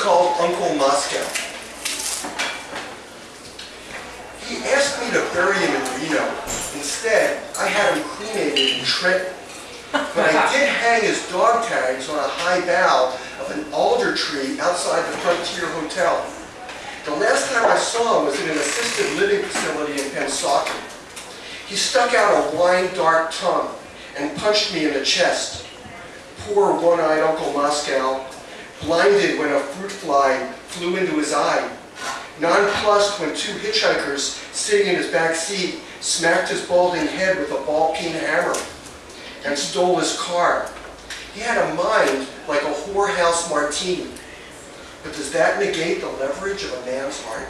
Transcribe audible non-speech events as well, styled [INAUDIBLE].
called Uncle Moscow. He asked me to bury him in Reno. Instead, I had him cremated in Trenton. But I did [LAUGHS] hang his dog tags on a high bough of an alder tree outside the Frontier Hotel. The last time I saw him was in an assisted living facility in Pensacola. He stuck out a wine-dark tongue and punched me in the chest. Poor one-eyed Uncle Moscow, blinded when a fruit fly flew into his eye, nonplussed when two hitchhikers sitting in his back seat smacked his balding head with a ball-peen hammer and stole his car. He had a mind like a whorehouse martini. But does that negate the leverage of a man's heart?